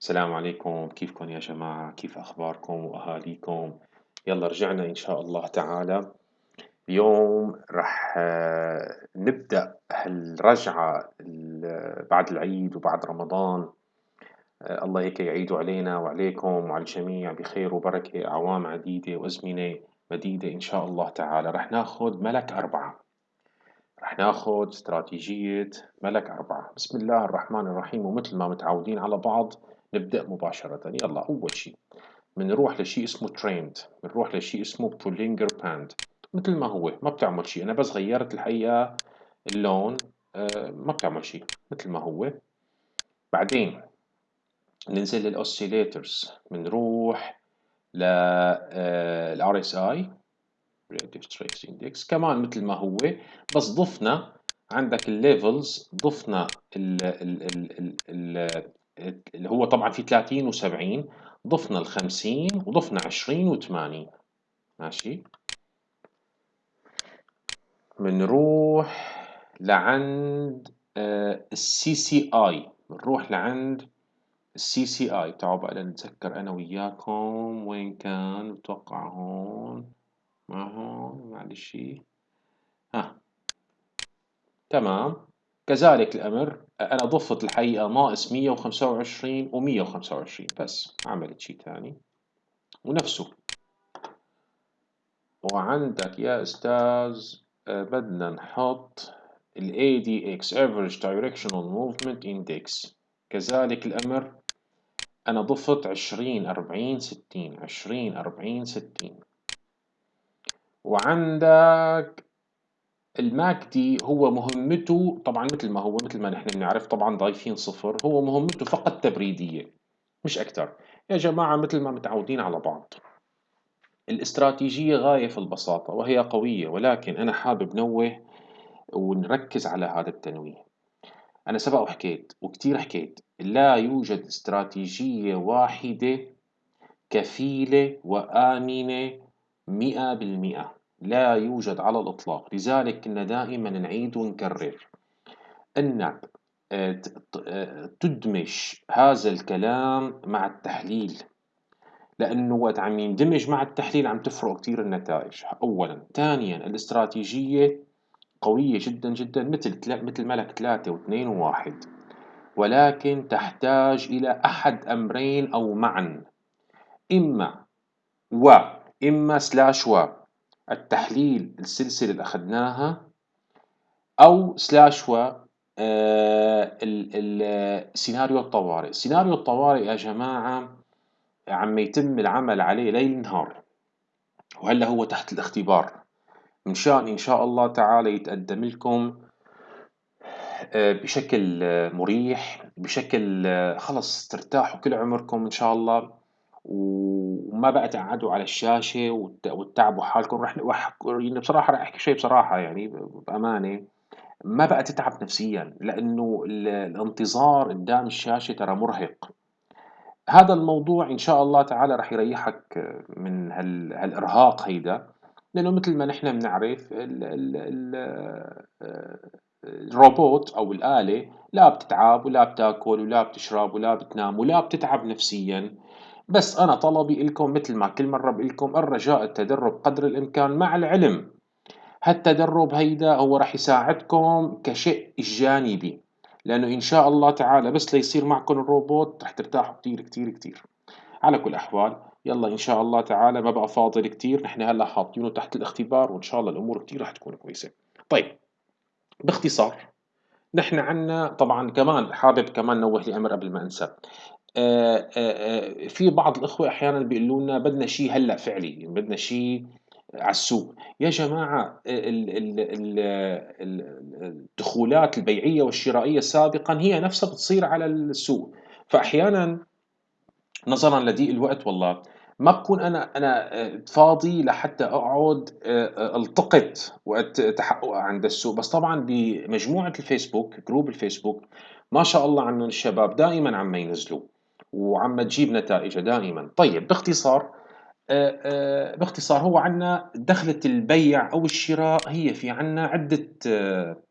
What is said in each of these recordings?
السلام عليكم. كيفكم يا جماعة؟ كيف أخباركم وأهاليكم؟ يلا رجعنا إن شاء الله تعالى. اليوم رح آه، نبدأ هالرجعة ال- بعد العيد وبعد رمضان. آه، الله هيك يعيدوا علينا وعليكم وعلى الجميع بخير وبركة أعوام عديدة وأزمنة مديدة إن شاء الله تعالى. رح ناخد ملك أربعة. رح ناخد استراتيجية ملك أربعة. بسم الله الرحمن الرحيم. ومثل ما متعودين على بعض نبدأ مباشرة. يلا أول شيء بنروح لشيء اسمه تريند بنروح لشيء اسمه Bollinger Band مثل ما هو ما بتعمل شيء. أنا بس غيرت الحقيقة اللون آه، ما بتعمل شيء. مثل ما هو. بعدين ننزل لل oscillators بنروح لل RSI Relative Stress Index. كمان مثل ما هو بس ضفنا عندك ال levels ضفنا ال ال ال ال اللي هو طبعا في 30 و70 ضفنا ال 50 وضفنا 20 و80 ماشي؟ بنروح لعند ال CCI. بنروح لعند ال CCI. تعالوا بقى نتذكر أنا وياكم وين كان بتوقع هون. ما هون؟ معلش. ها. تمام. كذلك الأمر أنا ضفت الحقيقة ناقص 125 و 125 بس ما عملت شيء ثاني. ونفسه. وعندك يا أستاذ آه، بدنا نحط ال ADX Average Directional Movement Index. كذلك الأمر أنا ضفت 20 40 60 20 40 60 وعندك الماكدي هو مهمته طبعا مثل ما هو مثل ما نحن بنعرف طبعا ضايفين صفر هو مهمته فقط تبريدية مش أكثر يا جماعة مثل ما متعودين على بعض. الاستراتيجية غاية في البساطة وهي قوية ولكن أنا حابب نوه ونركز على هذا التنويه. أنا سبق وحكيت وكتير حكيت لا يوجد استراتيجية واحدة كفيلة وآمنة مئة بالمئة. لا يوجد على الإطلاق. لذلك كنا دائما نعيد ونكرر أنك تدمج هذا الكلام مع التحليل لأنه وقت عم يندمج مع التحليل عم تفرق كتير النتائج. أولا. ثانيا الاستراتيجية قوية جدا جدا مثل مثل ملك ثلاثة واثنين وواحد ولكن تحتاج إلى أحد أمرين أو معا. إما و إما slash و. التحليل السلسلة اللي أخذناها أو slash و آه، ال- ال- سيناريو الطوارئ. سيناريو الطوارئ يا جماعة عم يتم العمل عليه ليل نهار وهلا هو تحت الاختبار. من شأن إن شاء الله تعالى يتقدم لكم آه، بشكل مريح بشكل آه، خلص ترتاحوا كل عمركم إن شاء الله. وما بقى تقعدوا على الشاشة وت- وتتعبوا حالكم. رح يعني بصراحة رح أحكي شيء بصراحة يعني بأمانة ما بقى تتعب نفسيا لأنه ال- الانتظار قدام الشاشة ترى مرهق. هذا الموضوع إن شاء الله تعالى رح يريحك من هال... هالإرهاق هيدا. لأنه مثل ما نحن بنعرف ال... ال... ال... الروبوت أو الآلة لا بتتعب ولا بتأكل ولا بتشرب ولا بتنام ولا بتتعب نفسيا. بس أنا طلبي لكم مثل ما كل مرة بقول لكم الرجاء التدرب قدر الإمكان مع العلم. هالتدرب هيدا هو راح يساعدكم كشيء جانبي لأنه إن شاء الله تعالى بس ليصير معكم الروبوت رح ترتاحوا كتير كتير كتير. على كل الأحوال يلا إن شاء الله تعالى ما بقى فاضل كتير نحن هلأ حاطينه تحت الاختبار وإن شاء الله الأمور كتير رح تكون كويسة. طيب باختصار نحن عنا طبعا كمان حابب كمان نوه لأمر قبل ما أنسى. في بعض الإخوة أحيانا بيقولوا لنا بدنا شيء هلأ فعلي بدنا شيء على السوق. يا ال- الدخولات البيعية والشرائية سابقا هي نفسها بتصير على السوق. فأحيانا نظرا لضيق الوقت والله ما بكون أنا أنا آه، فاضي لحتى أقعد آه، آه، ألتقط وقت تحقق عند السوق. بس طبعا بمجموعة الفيسبوك جروب الفيسبوك ما شاء الله عنهم الشباب دائما عم ينزلوا. وعم تجيب نتائج دائما. طيب باختصار آه، آه، باختصار هو عندنا دخلة البيع أو الشراء هي في عندنا عدة آه،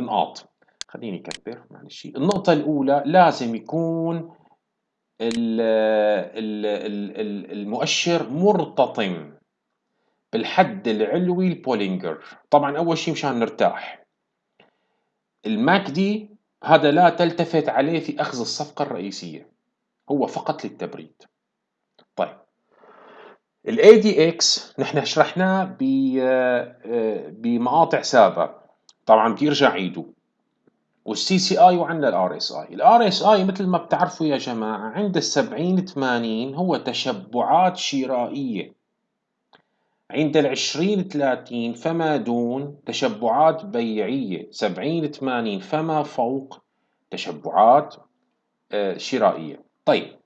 نقاط. خليني أكبر معلش. النقطة الأولى لازم يكون المؤشر مرتطم بالحد العلوي البولينجر. طبعا أول شيء مشان نرتاح. ال MACD هذا لا تلتفت عليه في أخذ الصفقة الرئيسية. هو فقط للتبريد. طيب. ال ADX نحن شرحناه بمقاطع سابقة. طبعا بدي ارجع عيده وال CCI وعندنا اي ال RSI مثل ما بتعرفوا يا جماعة عند ال 70 80 هو تشبعات شرائية. عند ال 20 30 فما دون تشبعات بيعية. 70 80 فما فوق تشبعات آه، شرائية. طيب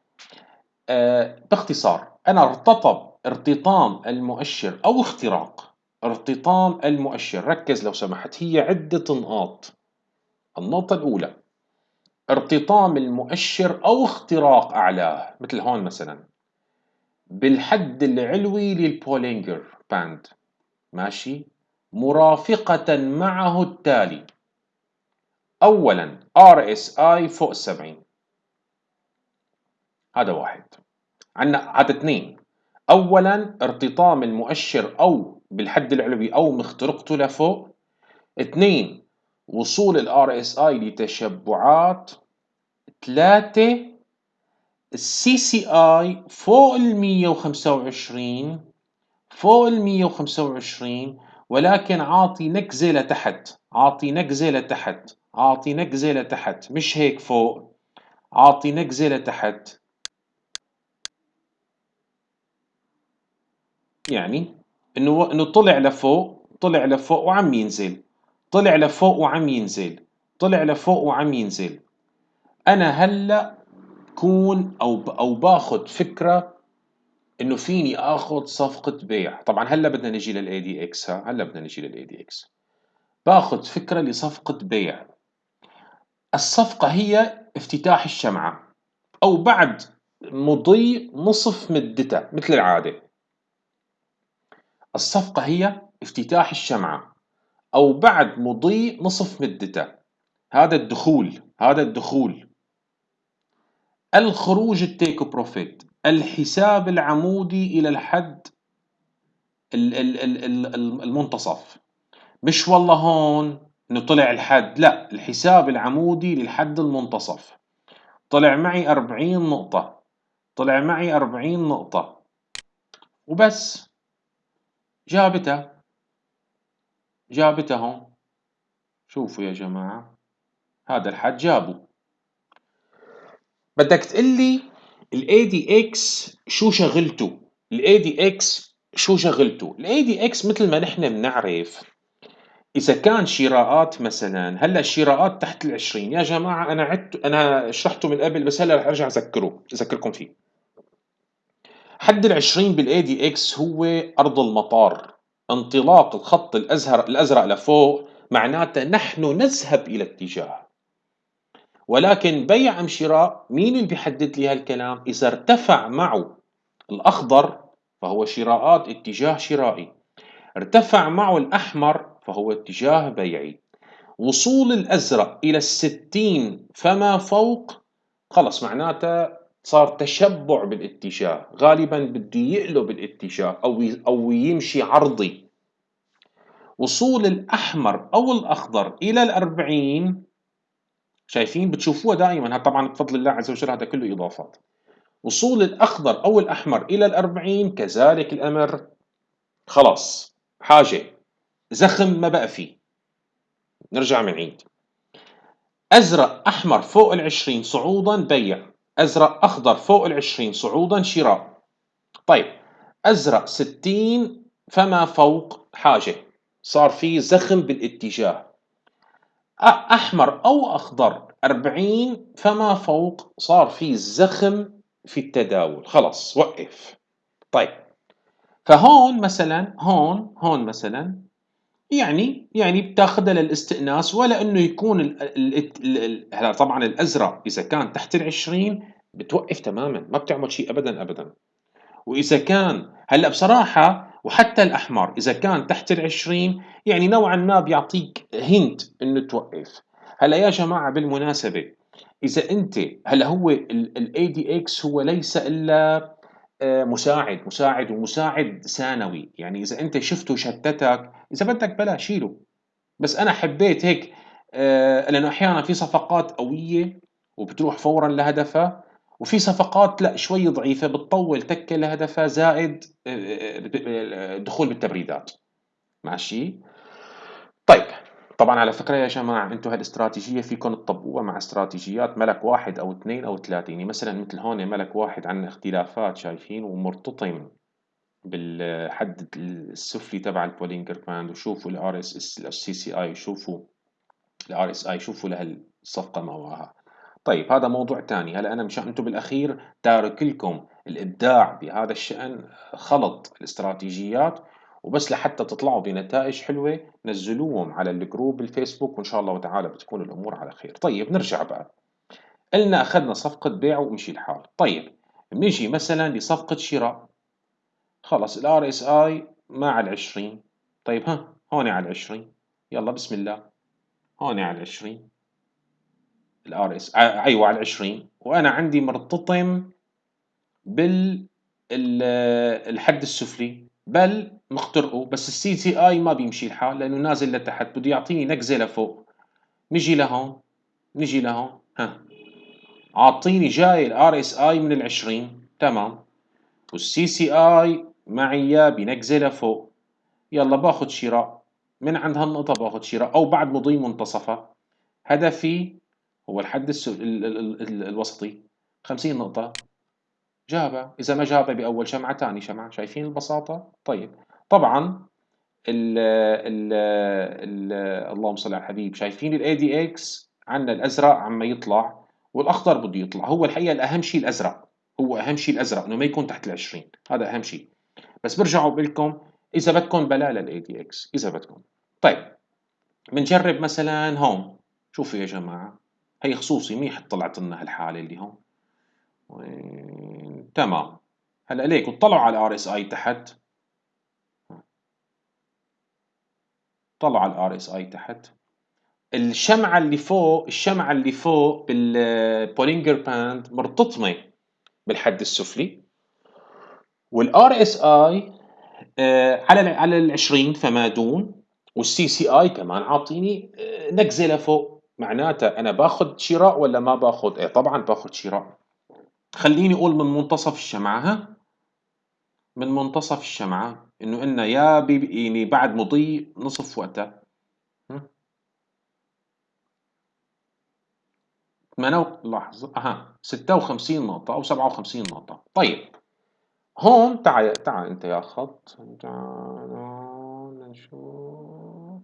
آه، باختصار أنا ارتطب ارتطام المؤشر أو اختراق ارتطام المؤشر ركز لو سمحت هي عدة نقاط. النقطة الأولى ارتطام المؤشر أو اختراق أعلاه مثل هون مثلا بالحد العلوي لل Bollinger Band. ماشي؟ مرافقة معه التالي. أولا RSI فوق السبعين. هذا واحد. عندنا هذا اثنين. أولا ارتطام المؤشر أو بالحد العلوي أو مخترقته لفوق. اثنين وصول ال RSI لتشبعات. 3 السي سي آي فوق ال 125 فوق ال 125 ولكن عاطي نكزة لتحت. عاطي نكزة لتحت. عاطي نكزة لتحت. مش هيك فوق. عاطي نكزة لتحت. يعني إنه إنه طلع لفوق طلع لفوق وعم ينزل. طلع لفوق وعم ينزل. طلع لفوق وعم ينزل. أنا هلأ كون أو أو باخذ فكرة إنه فيني آخذ صفقة بيع. طبعا هلأ بدنا نجي لل ADX هلأ بدنا نجي لل ADX باخذ فكرة لصفقة بيع. الصفقة هي افتتاح الشمعة أو بعد مضي نصف مدتها مثل العادة. الصفقة هي افتتاح الشمعة أو بعد مضي نصف مدته. هذا الدخول هذا الدخول. الخروج التيك بروفيت الحساب العمودي إلى الحد المنتصف. مش والله هون انه طلع الحد لا الحساب العمودي للحد المنتصف. طلع معي 40 نقطة طلع معي 40 نقطة. وبس. جابتها جابته. هون شوفوا يا جماعة هذا الحد جابه. بدك تقلي ال ADX شو شغلته؟ ال ADX شو شغلته؟ ال ADX مثل ما نحن بنعرف إذا كان شراءات مثلا هلأ الشراءات تحت ال 20 يا جماعة أنا عدت أنا شرحته من قبل بس هلأ رح أرجع أذكره أذكركم فيه. حد ال 20 بال ADX هو أرض المطار. انطلاق الخط الأزهر الأزرق لفوق معناته نحن نذهب إلى اتجاه. ولكن بيع أم شراء مين اللي بيحدد لي هالكلام؟ إذا ارتفع معه الأخضر فهو شراءات اتجاه شرائي. ارتفع معه الأحمر فهو اتجاه بيعي. وصول الأزرق إلى الستين فما فوق؟ خلص معناته صار تشبع بالاتجاه غالبا بده يقلب الاتجاه أو أو يمشي عرضي. وصول الأحمر أو الأخضر إلى الأربعين شايفين؟ بتشوفوها دائما. طبعا بفضل الله عز وجل هذا كله إضافات. وصول الأخضر أو الأحمر إلى الأربعين كذلك الأمر. خلاص حاجة. زخم ما بقى فيه. نرجع من عيد. أزرق أحمر فوق العشرين صعودا بيع أزرق أخضر فوق العشرين صعودا شراء. طيب أزرق ستين فما فوق حاجة. صار في زخم بالاتجاه. أحمر أو أخضر أربعين فما فوق صار في زخم في التداول. خلص وقف. طيب فهون مثلا هون هون مثلا يعني يعني بتاخذها للاستئناس ولا إنه يكون ال ال هلا طبعا الأزرق إذا كان تحت ال20 بتوقف تماما ما بتعمل شيء ابدا ابدا. وإذا كان هلأ بصراحة وحتى الأحمر إذا كان تحت ال20 يعني نوعا ما بيعطيك هنت إنه توقف. هلأ يا جماعة بالمناسبة إذا أنت هلأ هو ال الADX هو ليس آآ مساعد، مساعد ومساعد ثانوي، يعني إذا أنت شفته شتتك إذا بدك بلا شيله، بس أنا حبيت هيك آآ لأنه أحيانًا في صفقات قوية وبتروح فورًا لهدفها، وفي صفقات لأ شوي ضعيفة بتطوّل تكة لهدفها زائد آآ ب الدخول بالتبريدات، ماشي؟ طبعًا على فكرة يا جماعة أنتم هالاستراتيجية فيكم تطبقوها مع استراتيجيات ملك 1 أو 2 أو 3 يعني مثلًا مثل هون ملك 1 عندنا اختلافات شايفين ومرتطم بالحد السفلي تبع ال Bollinger Band وشوفوا ال RSS ال CCI وشوفوا ال RSI شوفوا لهالصفقة مواها. طيب هذا موضوع تاني، هلأ أنا مشان أنتم بالأخير تارك لكم الإبداع بهذا الشأن خلط الاستراتيجيات وبس لحتى تطلعوا بنتائج حلوة نزلوهم على ال group الفيسبوك وإن شاء الله تعالى بتكون الأمور على خير. طيب نرجع بقى. قلنا أخذنا صفقة بيع ومشي الحال. طيب بنيجي مثلًا لصفقة شراء. خلص الRSI مع العشرين. طيب ها هون على العشرين. يلا بسم الله. هون على العشرين. الRS أيوه على العشرين وأنا عندي مرتطم بال الحد السفلي بل مخترقه بس السي سي اي ما بيمشي الحال لأنه نازل لتحت بده يعطيني نقزه لفوق نجي لهون نجي لهون ها. عاطيني جاي ال RSI من العشرين تمام. وال CCI معي بنقزه لفوق يلا باخذ شراء. من عند هالنقطة باخذ شراء أو بعد مضي منتصفها هدفي هو الحد ال ال ال الوسطي. 50 نقطة. جابها إذا ما جابها بأول شمعة ثاني شمعة. شايفين البساطة؟ طيب. طبعا ال ال ال اللهم صل على الحبيب شايفين ال ADX عندنا الأزرق عم يطلع والأخضر بده يطلع. هو الحقيقة الأهم شيء الأزرق هو أهم شيء الأزرق إنه ما يكون تحت ال20 هذا أهم شيء. بس برجع بقول لكم إذا بدكم بلا لل ADX إذا بدكم. طيب بنجرب مثلا هون. شوفوا يا جماعة هي خصوصي منيح طلعت لنا هالحالة اللي هون. تمام. هلأ ليك اطلعوا على ال RSI تحت. طلعوا على ال RSI تحت. الشمعة اللي فوق الشمعة اللي فوق بال Bollinger Band مرتطمة بالحد السفلي. وال RSI على على ال 20 فما دون. وال CCI كمان عاطيني آه، نقزه لفوق معناتها أنا باخذ شراء ولا ما باخذ؟ إيه طبعا باخذ شراء. خليني أقول من منتصف الشمعة ها؟ من منتصف الشمعة إنه قلنا يا بي يعني بعد مضي نصف وقتها. ثمانية لحظة أها 56 نقطة أو 57 نقطة. طيب هون تعال تعال أنت يا خط. تعال نشوف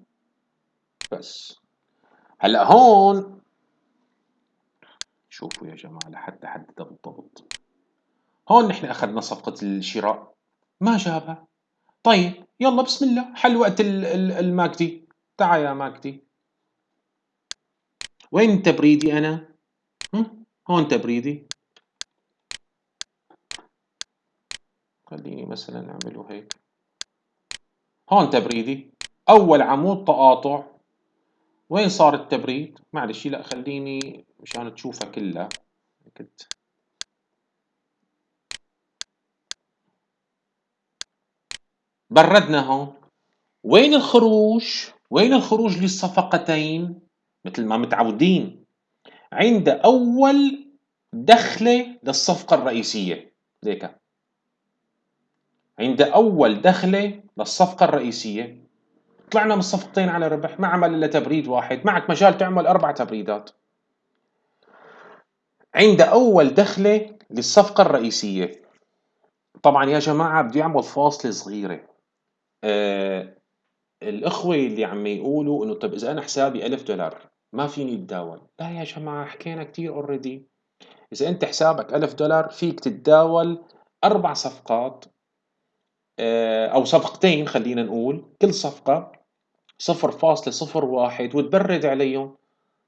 بس. هلأ هون شوفوا يا جماعة لحتى أحددها بالضبط هون نحن أخذنا صفقة الشراء. ما جابها طيب يلا بسم الله. حل وقت الماكدي. تعال يا ماكدي. وين تبريدي أنا؟ هون تبريدي. خليني مثلا نعمله هيك. هون تبريدي. أول عمود تقاطع. وين صار التبريد؟ معلش لا خليني مشان تشوفها كلها. كنت بردنا هون. وين الخروج؟ وين الخروج للصفقتين؟ مثل ما متعودين. عند أول دخلة للصفقة الرئيسية. ليك عند أول دخلة للصفقة الرئيسية. طلعنا من الصفقتين على ربح. ما عمل إلا تبريد واحد. معك مجال تعمل أربع تبريدات. عند أول دخلة للصفقة الرئيسية. طبعا يا جماعة بدي أعمل فاصلة صغيرة. آه الأخوة اللي عم يقولوا إنه طب إذا أنا حسابي ألف دولار ما فيني أتداول. لا يا جماعة حكينا كتير اوريدي إذا أنت حسابك ألف دولار فيك تتداول أربع صفقات آه أو صفقتين خلينا نقول. كل صفر واحد وتبرد عليهم.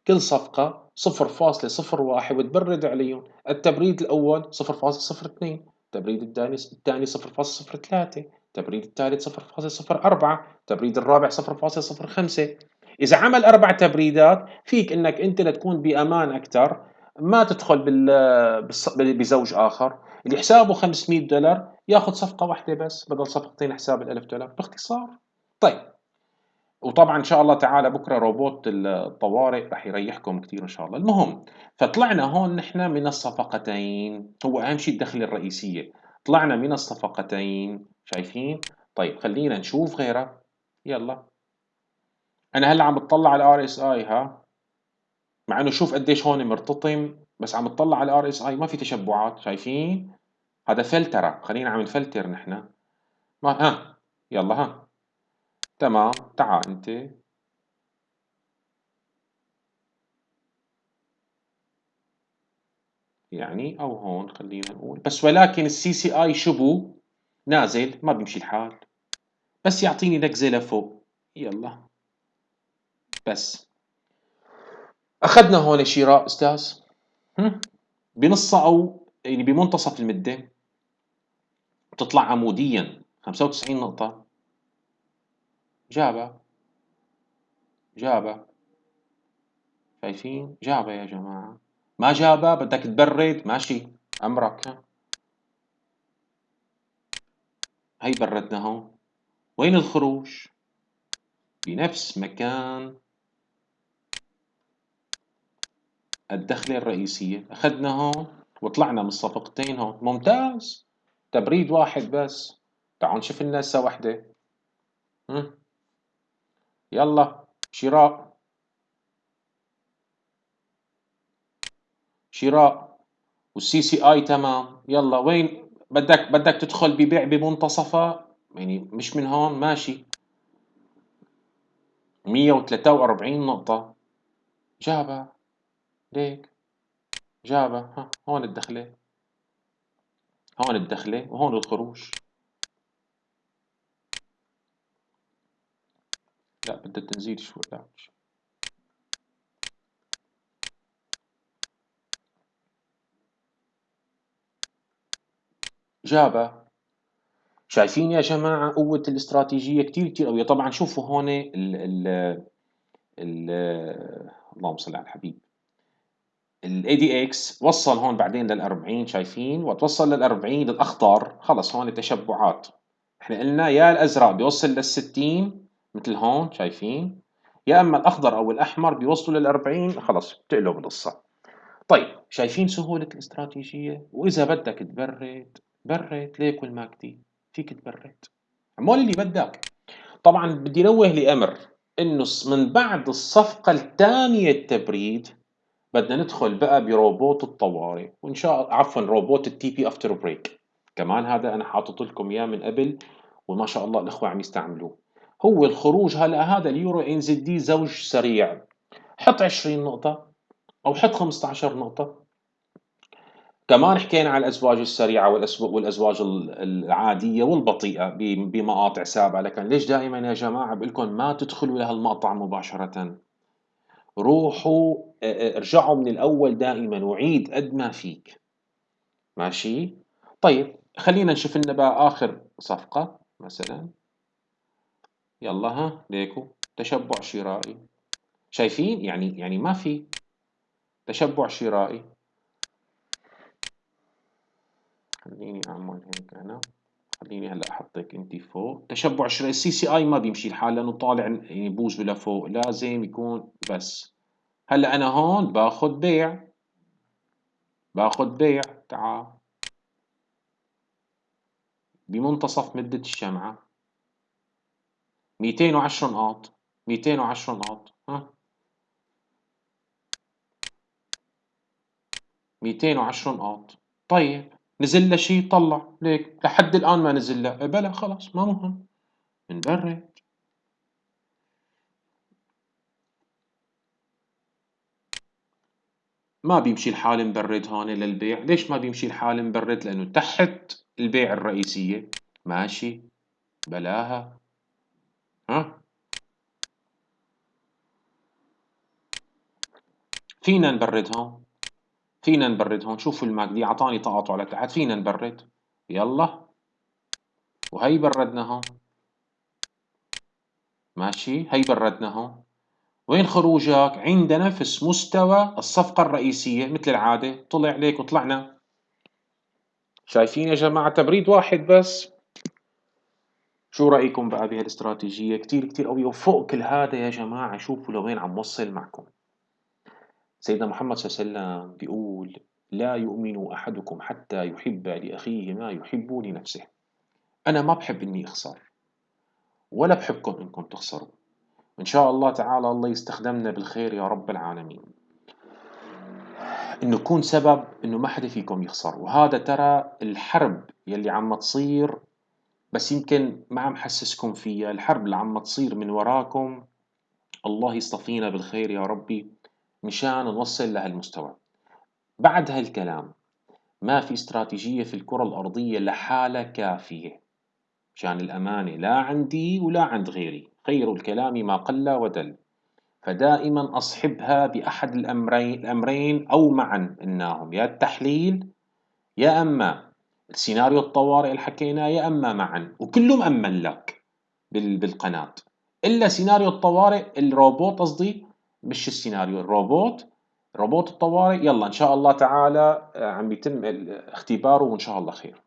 كل صفقة صفر فاصلة صفر واحد وتبرد عليهم. التبريد الأول صفر فاصلة صفر اثنين التبريد الثاني الثاني صفر فاصلة صفر ثلاثة. التبريد الثالث صفر فاصلة صفر أربعة التبريد الرابع صفر فاصلة صفر خمسة. إذا عمل أربع تبريدات فيك إنك أنت لتكون بأمان أكثر ما تدخل بال بزوج آخر. اللي حسابه 500 دولار ياخذ صفقة واحدة بس بدل صفقتين حساب ال1000 دولار باختصار. طيب. وطبعا إن شاء الله تعالى بكرة روبوت الطوارئ رح يريحكم كثير إن شاء الله. المهم فطلعنا هون نحن من الصفقتين. هو أهم شيء الدخله الرئيسية. طلعنا من الصفقتين. شايفين؟ طيب خلينا نشوف غيرها يلا. أنا هلا عم بتطلع على ال RSI ها؟ مع إنه شوف قديش هون مرتطم بس عم بتطلع على ال RSI. ما في تشبعات شايفين؟ هذا فلترة. خلينا عم نفلتر نحن. ما ها يلا ها. تمام. تعال أنت. يعني أو هون خلينا نقول. بس ولكن السي سي آي شبو نازل ما بيمشي الحال. بس يعطيني نكزه لفوق يلا. بس. أخذنا هون شراء أستاذ. بنصها أو يعني بمنتصف المدة. بتطلع عموديا. 95 نقطة. جابها جابها شايفين؟ جابها يا جماعة. ما جابها بدك تبرد؟ ماشي. أمرك. هي بردنا هون وين الخروج؟ بنفس مكان. الدخلة الرئيسية. أخذنا هون وطلعنا من الصفقتين هون. ممتاز. تبريد واحد بس. تعالوا نشوف لنا هسه وحدة يلا. شراء. شراء. والسي سي آي تمام. يلا. وين بدك بدك تدخل ببيع بمنتصفها يعني مش من هون ماشي. 143 نقطة. جابها. ليك. جابها. ها هون الدخلة. هون الدخلة وهون الخروج لا بدها تنزيل شوي. لا جابها شايفين يا جماعة قوة الاستراتيجية كتير كتير قوية. طبعا شوفوا هون ال ال ال اللهم صل على الحبيب. دي إكس وصل هون بعدين لل 40 شايفين؟ وتوصل لل 40 الاخضر خلص هون تشبعات. إحنا قلنا يا الأزرق بيوصل لل 60 مثل هون شايفين؟ يا أما الأخضر أو الأحمر بيوصلوا لل 40 خلص بتقلب القصة طيب شايفين سهولة الاستراتيجية؟ وإذا بدك تبرد برد ليك وال MACD فيك تبرد عمول اللي بدك. طبعا بدي نوه لامر إنه من بعد الصفقة الثانية التبريد بدنا ندخل بقى بروبوت الطوارئ وإن شاء الله عفوا روبوت ال TP after break كمان هذا أنا حاطط لكم إياه من قبل وما شاء الله الإخوة عم يستعملوه. هو الخروج هلأ هذا اليورو NZD زوج سريع. حط 20 نقطة أو حط 15 نقطة. كمان حكينا على الأزواج السريعة والأزواج العادية والبطيئة بمقاطع سابقة. لكن ليش دائما يا جماعة بقول لكم ما تدخلوا لهالمقطع مباشرة؟ روحوا ارجعوا من الأول دائما وعيد قد ما فيك. ماشي؟ طيب خلينا نشوف لنا بقى آخر صفقة مثلا. يلا ها ليكو. تشبع شرائي. شايفين؟ يعني يعني ما في. تشبع شرائي. خليني أعمل هيك أنا. خليني هلأ أحطك انت فوق. تشبع شرائي ال CCI ما بيمشي الحال لأنه طالع يعني بوز لفوق. لازم يكون بس. هلأ أنا هون باخذ بيع. باخذ بيع. تعال. بمنتصف مدة الشمعة. 210 نقاط. 210 نقاط. ها؟ 210 نقاط. طيب. نزل له شيء طلع. ليك لحد الآن ما نزل له بلا خلاص ما مهم. نبرد. ما بيمشي الحال مبرد هون للبيع ليش ما بيمشي الحال مبرد لأنه تحت البيع الرئيسية. ماشي. بلاها. ها؟ فينا نبرد هون. فينا نبرد هون شوفوا الماجدي اعطاني تقاطع لتحت فينا نبرد. يلا. وهي بردنا هون. ماشي هي بردنا هون. وين خروجك؟ عند نفس مستوى الصفقة الرئيسية مثل العادة. طلع عليك وطلعنا. شايفين يا جماعة تبريد واحد بس. شو رأيكم بقى بهالاستراتيجية؟ كتير كتير قوية وفوق كل هذا يا جماعة. شوفوا لوين عم وصل معكم. سيدنا محمد صلى الله عليه وسلم بيقول لا يؤمن أحدكم حتى يحب لأخيه ما يحب لنفسه. أنا ما بحب إني أخسر ولا بحبكم إنكم تخسروا. إن شاء الله تعالى الله يستخدمنا بالخير يا رب العالمين. إنه يكون سبب إنه ما حدا فيكم يخسر وهذا ترى الحرب يلي عم تصير بس يمكن ما عم حسسكم فيها. الحرب اللي عم تصير من وراكم الله يصطفينا بالخير يا ربي. مشان نوصل لهالمستوى. بعد هالكلام ما في استراتيجية في الكرة الأرضية لحالها كافية. مشان الأمانة لا عندي ولا عند غيري. خير الكلام ما قل ودل. فدائما أصحبها بأحد الأمرين, الأمرين أو معا إنهم يا التحليل يا أما السيناريو الطوارئ اللي حكيناه يا أما معا. وكله مأمن لك بالقناة. إلا سيناريو الطوارئ الروبوت قصدي مش السيناريو. الروبوت روبوت الطوارئ يلا إن شاء الله تعالى آه، عم يتم اختباره وإن شاء الله خير.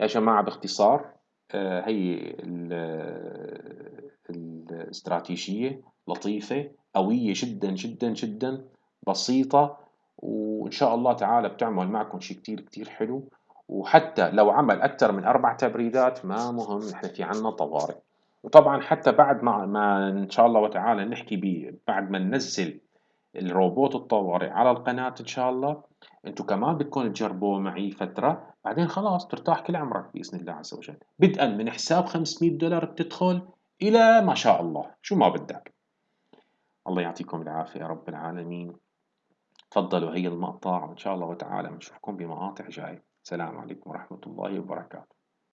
يا جماعة باختصار آه، هي الاستراتيجية لطيفة قوية جدا جدا جدا بسيطة وإن شاء الله تعالى بتعمل معكم شيء كتير كتير حلو. وحتى لو عمل أكثر من أربع تبريدات ما مهم نحن في عنا طوارئ. وطبعا حتى بعد ما, ما إن شاء الله وتعالى نحكي بيه بعد ما ننزل الروبوت الطوارئ على القناة إن شاء الله أنتوا كمان بدكم تجربوه معي فترة بعدين خلاص ترتاح كل عمرك بإذن الله عز وجل. بدءا من حساب 500 دولار بتدخل إلى ما شاء الله. شو ما بدك. الله يعطيكم العافية يا رب العالمين. تفضلوا هي المقطع. وإن شاء الله وتعالى بنشوفكم بمقاطع جاي السلام عليكم ورحمة الله وبركاته.